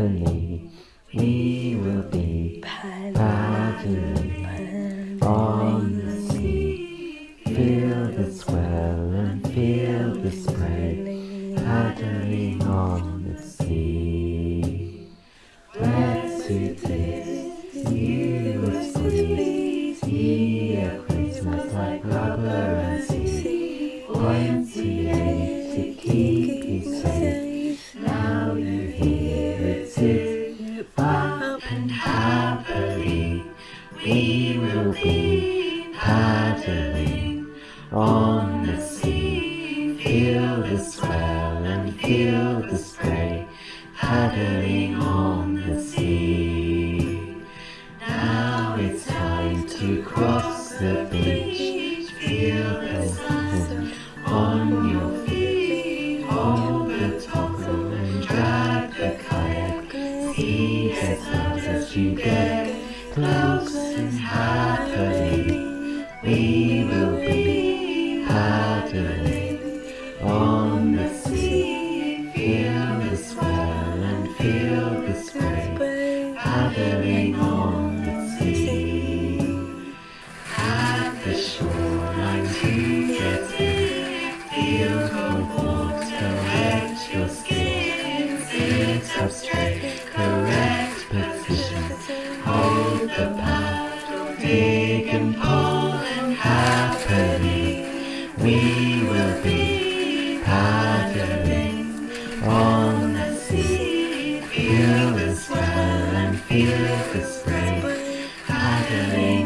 happily. We will be paddling on the sea. Feel the swell and feel the spray paddling on the sea. Let's do this, you will see. See a Christmas like rubber and sea. Once up and happily. We will be paddling on the sea. Feel the swell and feel the spray paddling on the sea. Now it's time to cross the beach. Feel the sun on your you get close and happily. We will be paddling on the sea. Feel the swell and feel the spray paddling on big and whole and happily we will be paddling on the sea. Feel the swell and feel the spray paddling.